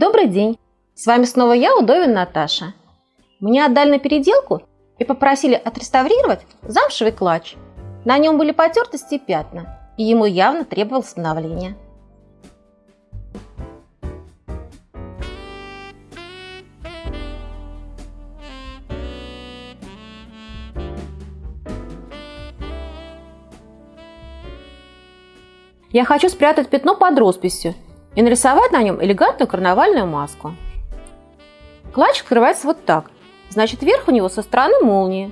Добрый день! С вами снова я, Удовин Наташа. Мне отдали на переделку и попросили отреставрировать замшевый клатч. На нем были потертости и пятна, и ему явно требовалось обновление. Я хочу спрятать пятно под росписью и нарисовать на нем элегантную карнавальную маску. Клатч открывается вот так, значит верх у него со стороны молнии,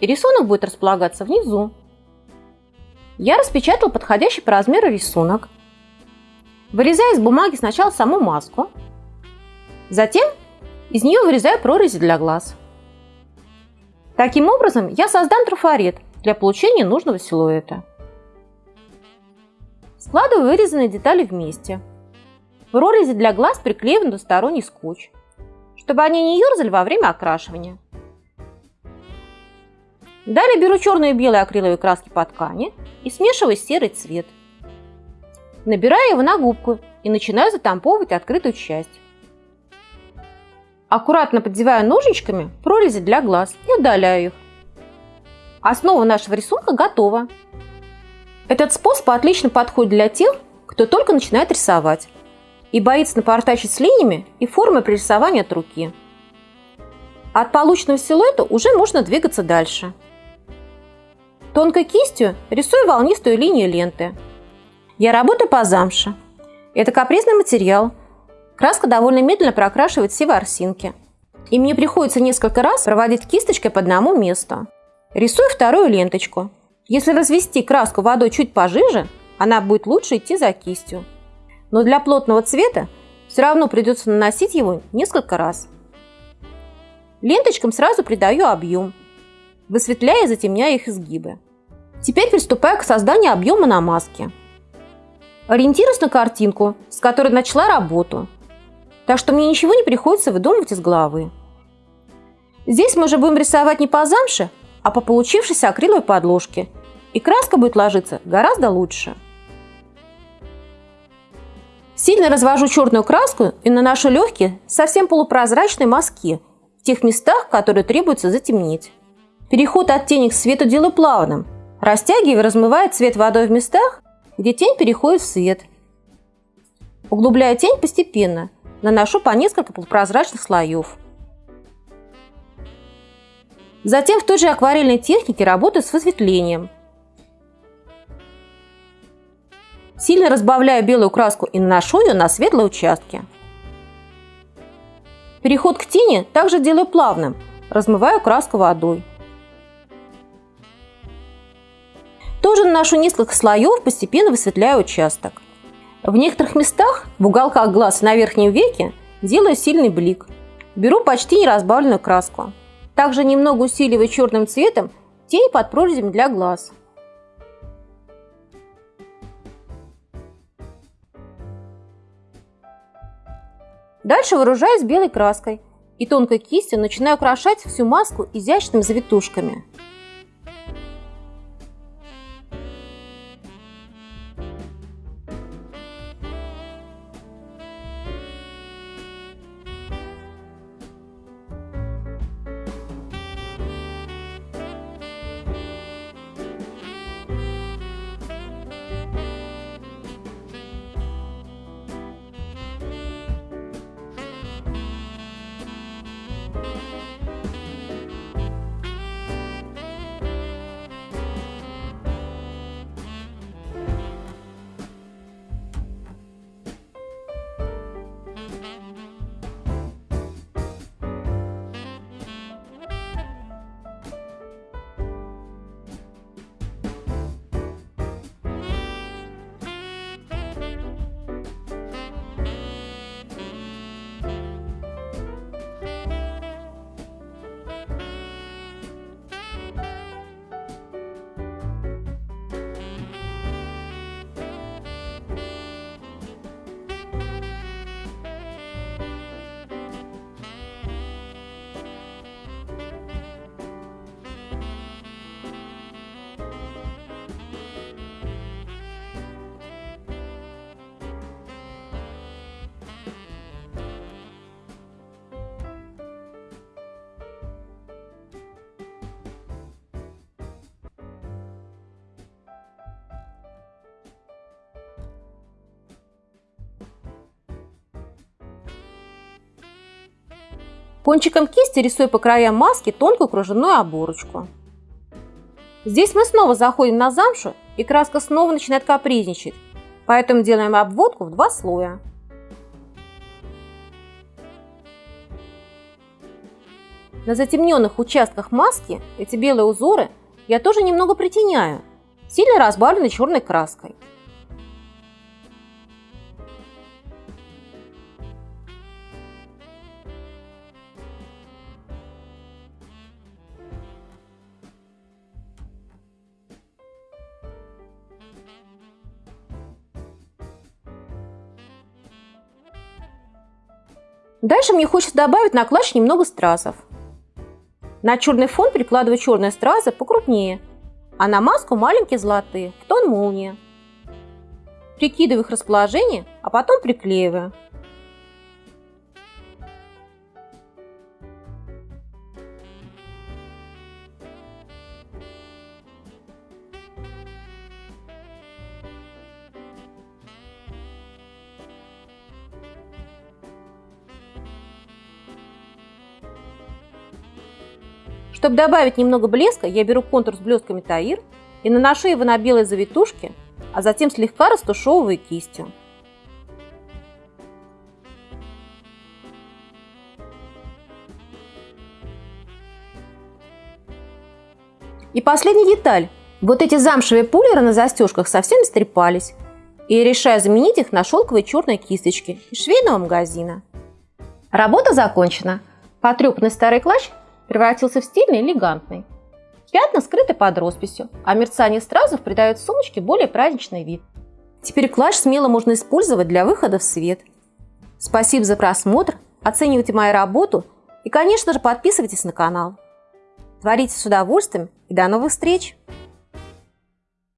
и рисунок будет располагаться внизу. Я распечатал подходящий по размеру рисунок. Вырезаю из бумаги сначала саму маску, затем из нее вырезаю прорези для глаз. Таким образом я создам трафарет для получения нужного силуэта. Складываю вырезанные детали вместе. В прорези для глаз приклеиваю двусторонний скотч, чтобы они не ерзали во время окрашивания. Далее беру черные и белые акриловые краски по ткани и смешиваю серый цвет. Набираю его на губку и начинаю затамповывать открытую часть. Аккуратно поддеваю ножничками прорези для глаз и удаляю их. Основа нашего рисунка готова. Этот способ отлично подходит для тех, кто только начинает рисовать и боится напортачить с линиями и формой при рисовании от руки. От полученного силуэта уже можно двигаться дальше. Тонкой кистью рисую волнистую линию ленты. Я работаю по замше. Это капризный материал. Краска довольно медленно прокрашивает все ворсинки. И мне приходится несколько раз проводить кисточкой по одному месту. Рисую вторую ленточку. Если развести краску водой чуть пожиже, она будет лучше идти за кистью. Но для плотного цвета все равно придется наносить его несколько раз. Ленточкам сразу придаю объем, высветляя и затемняя их изгибы. Теперь приступаю к созданию объема на маске. Ориентируюсь на картинку, с которой начала работу, так что мне ничего не приходится выдумывать из головы. Здесь мы уже будем рисовать не по замше, а по получившейся акриловой подложке – и краска будет ложиться гораздо лучше. Сильно развожу черную краску и наношу легкие, совсем полупрозрачные мазки в тех местах, которые требуется затемнить. Переход от тени к свету делаю плавным, растягивая и размывая цвет водой в местах, где тень переходит в свет. Углубляю тень постепенно, наношу по несколько полупрозрачных слоев. Затем в той же акварельной технике работаю с высветлением – Сильно разбавляю белую краску и наношу ее на светлые участки. Переход к тени также делаю плавным, размываю краску водой. Тоже наношу несколько слоев, постепенно высветляю участок. В некоторых местах, в уголках глаз и на верхнем веке, делаю сильный блик. Беру почти неразбавленную краску. Также немного усиливаю черным цветом тень под прорезями для глаз. Дальше вооружаюсь белой краской и тонкой кистью начинаю украшать всю маску изящными завитушками. Кончиком кисти рисую по краям маски тонкую кружевную оборочку. Здесь мы снова заходим на замшу, и краска снова начинает капризничать, поэтому делаем обводку в два слоя. На затемненных участках маски эти белые узоры я тоже немного притеняю, сильно разбавленной черной краской. Дальше мне хочется добавить на клатч немного стразов. На черный фон прикладываю черные стразы покрупнее, а на маску маленькие золотые, в тон молнии. Прикидываю их расположение, а потом приклеиваю. Чтобы добавить немного блеска, я беру контур с блестками Таир и наношу его на белые завитушки, а затем слегка растушевываю кистью. И последняя деталь. Вот эти замшевые пулеры на застежках совсем истрепались. И я решаю заменить их на шелковые черные кисточки из швейного магазина. Работа закончена. Потрепанный старый клатч превратился в стильный элегантный. Пятна скрыты под росписью, а мерцание стразов придает сумочке более праздничный вид. Теперь клатч смело можно использовать для выхода в свет. Спасибо за просмотр, оценивайте мою работу и, конечно же, подписывайтесь на канал. Творите с удовольствием и до новых встреч!